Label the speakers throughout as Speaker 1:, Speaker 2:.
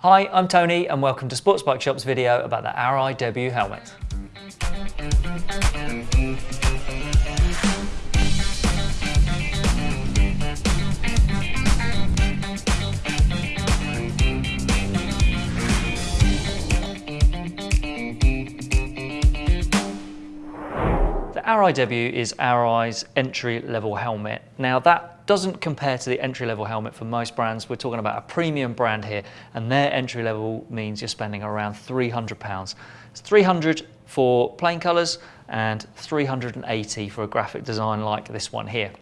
Speaker 1: Hi, I'm Tony and welcome to Sports Bike Shop's video about the debut helmet. Debut is Arai's entry-level helmet. Now that doesn't compare to the entry-level helmet for most brands. We're talking about a premium brand here and their entry-level means you're spending around £300. It's 300 for plain colours and 380 for a graphic design like this one here.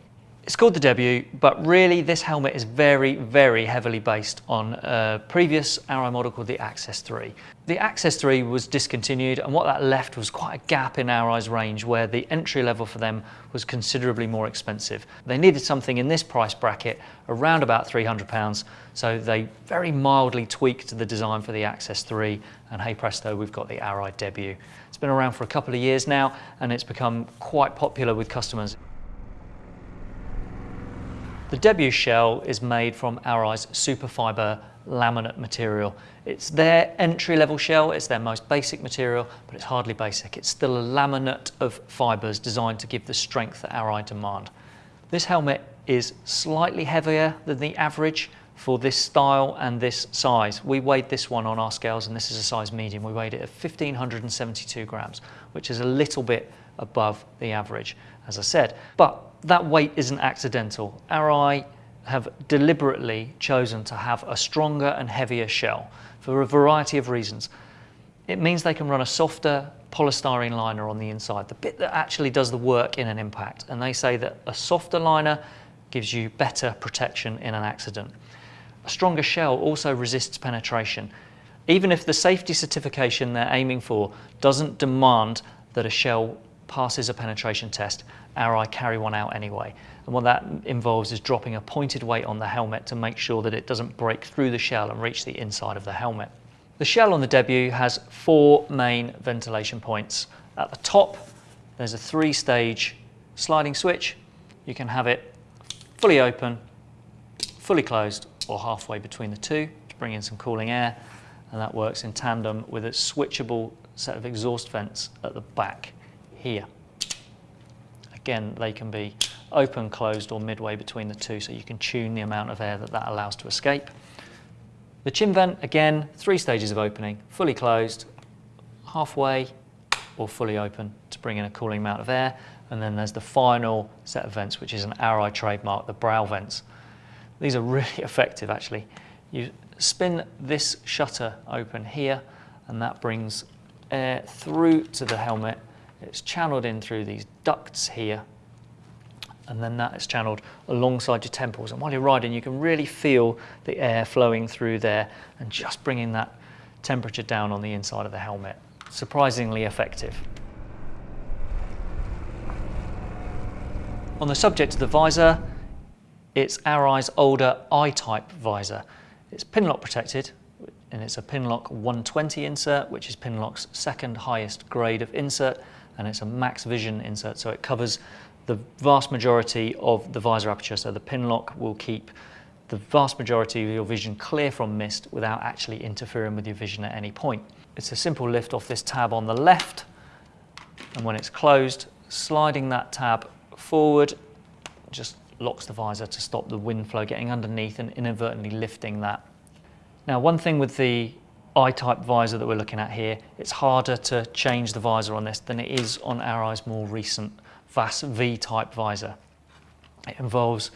Speaker 1: It's called the Debut, but really this helmet is very, very heavily based on a previous Arai model called the Access 3. The Access 3 was discontinued and what that left was quite a gap in Arai's range where the entry level for them was considerably more expensive. They needed something in this price bracket around about £300, so they very mildly tweaked the design for the Access 3 and hey presto, we've got the Arai Debut. It's been around for a couple of years now and it's become quite popular with customers. The debut shell is made from Arai's superfiber laminate material. It's their entry-level shell, it's their most basic material, but it's hardly basic. It's still a laminate of fibres designed to give the strength that Arai demand. This helmet is slightly heavier than the average for this style and this size. We weighed this one on our scales and this is a size medium. We weighed it at 1572 grams, which is a little bit above the average, as I said. But that weight isn't accidental. Arai have deliberately chosen to have a stronger and heavier shell for a variety of reasons. It means they can run a softer polystyrene liner on the inside, the bit that actually does the work in an impact. And they say that a softer liner gives you better protection in an accident. A stronger shell also resists penetration. Even if the safety certification they're aiming for doesn't demand that a shell passes a penetration test, Arai carry one out anyway. And what that involves is dropping a pointed weight on the helmet to make sure that it doesn't break through the shell and reach the inside of the helmet. The shell on the Debut has four main ventilation points. At the top, there's a three-stage sliding switch. You can have it fully open, fully closed, or halfway between the two to bring in some cooling air. And that works in tandem with a switchable set of exhaust vents at the back here. Again, they can be open, closed, or midway between the two, so you can tune the amount of air that that allows to escape. The chin vent, again, three stages of opening, fully closed, halfway, or fully open to bring in a cooling amount of air. And then there's the final set of vents, which is an Arai trademark, the brow vents. These are really effective, actually. You spin this shutter open here, and that brings air through to the helmet it's channeled in through these ducts here and then that is channeled alongside your temples. And while you're riding, you can really feel the air flowing through there and just bringing that temperature down on the inside of the helmet. Surprisingly effective. On the subject of the visor, it's Arai's older I-type visor. It's pinlock protected, and it's a Pinlock 120 insert, which is Pinlock's second highest grade of insert, and it's a max vision insert, so it covers the vast majority of the visor aperture. So the Pinlock will keep the vast majority of your vision clear from mist without actually interfering with your vision at any point. It's a simple lift off this tab on the left, and when it's closed, sliding that tab forward just locks the visor to stop the wind flow getting underneath and inadvertently lifting that. Now, one thing with the I-type visor that we're looking at here, it's harder to change the visor on this than it is on Arai's more recent VAS V-type visor. It involves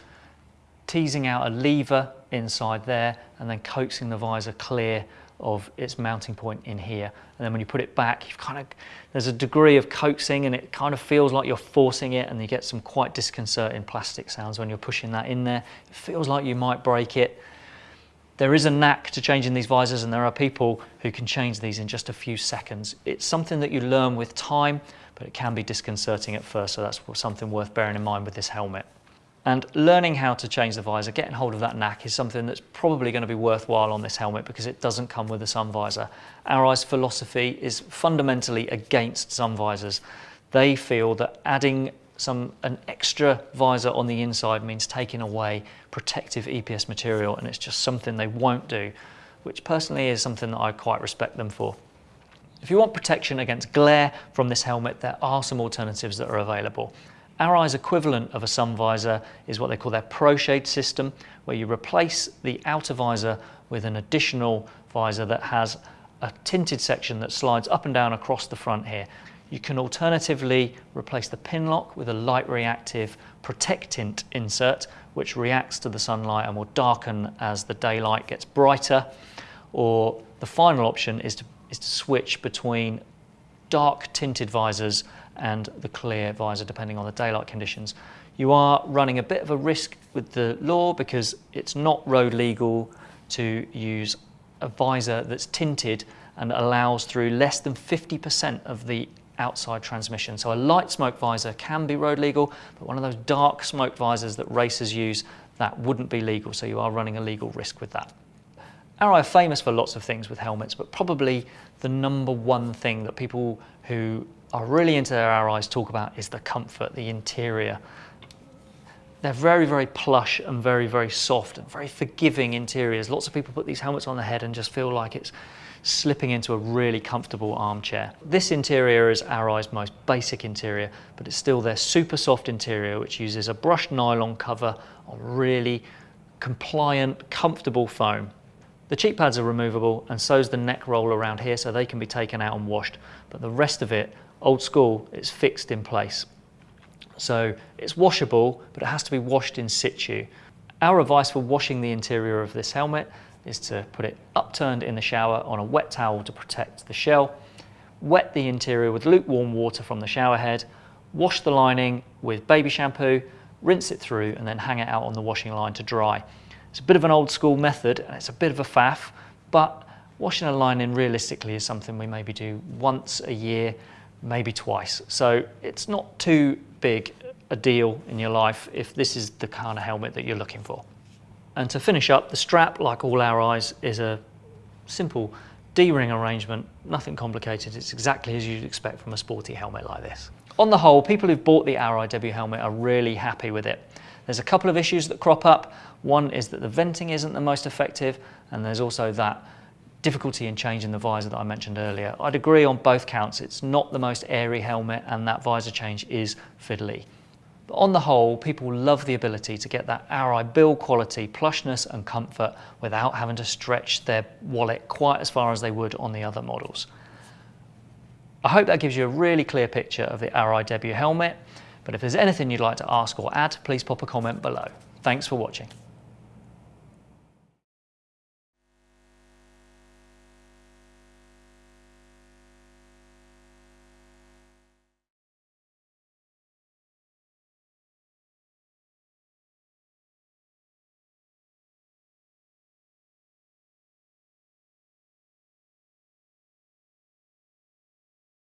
Speaker 1: teasing out a lever inside there and then coaxing the visor clear of its mounting point in here. And then when you put it back, you've kind of, there's a degree of coaxing and it kind of feels like you're forcing it and you get some quite disconcerting plastic sounds when you're pushing that in there. It feels like you might break it. There is a knack to changing these visors and there are people who can change these in just a few seconds. It's something that you learn with time, but it can be disconcerting at first, so that's something worth bearing in mind with this helmet. And learning how to change the visor, getting hold of that knack is something that's probably going to be worthwhile on this helmet because it doesn't come with a sun visor. Arai's philosophy is fundamentally against sun visors. They feel that adding some an extra visor on the inside means taking away protective EPS material and it's just something they won't do which personally is something that I quite respect them for. If you want protection against glare from this helmet, there are some alternatives that are available. Arai's equivalent of a sun visor is what they call their Pro Shade system, where you replace the outer visor with an additional visor that has a tinted section that slides up and down across the front here. You can alternatively replace the Pinlock with a light reactive protectant insert, which reacts to the sunlight and will darken as the daylight gets brighter. Or the final option is to, is to switch between dark tinted visors and the clear visor depending on the daylight conditions. You are running a bit of a risk with the law because it's not road legal to use a visor that's tinted and allows through less than 50% of the outside transmission. So a light smoke visor can be road legal, but one of those dark smoke visors that racers use, that wouldn't be legal. So you are running a legal risk with that. Arai are famous for lots of things with helmets, but probably the number one thing that people who are really into their Arais talk about is the comfort, the interior. They're very, very plush and very, very soft and very forgiving interiors. Lots of people put these helmets on their head and just feel like it's slipping into a really comfortable armchair. This interior is Arai's most basic interior, but it's still their super soft interior, which uses a brushed nylon cover on really compliant, comfortable foam. The cheek pads are removable and so is the neck roll around here so they can be taken out and washed, but the rest of it, old school, it's fixed in place. So it's washable, but it has to be washed in situ. Our advice for washing the interior of this helmet is to put it upturned in the shower on a wet towel to protect the shell, wet the interior with lukewarm water from the shower head, wash the lining with baby shampoo, rinse it through and then hang it out on the washing line to dry. It's a bit of an old school method and it's a bit of a faff, but washing a lining realistically is something we maybe do once a year, maybe twice. So it's not too big a deal in your life if this is the kind of helmet that you're looking for. And to finish up, the strap, like all Arais, is a simple D-ring arrangement, nothing complicated. It's exactly as you'd expect from a sporty helmet like this. On the whole, people who've bought the debut helmet are really happy with it. There's a couple of issues that crop up. One is that the venting isn't the most effective, and there's also that difficulty in changing the visor that I mentioned earlier. I'd agree on both counts. It's not the most airy helmet, and that visor change is fiddly. But on the whole, people love the ability to get that Arai build quality, plushness and comfort without having to stretch their wallet quite as far as they would on the other models. I hope that gives you a really clear picture of the Arai debut helmet, but if there's anything you'd like to ask or add, please pop a comment below. Thanks for watching.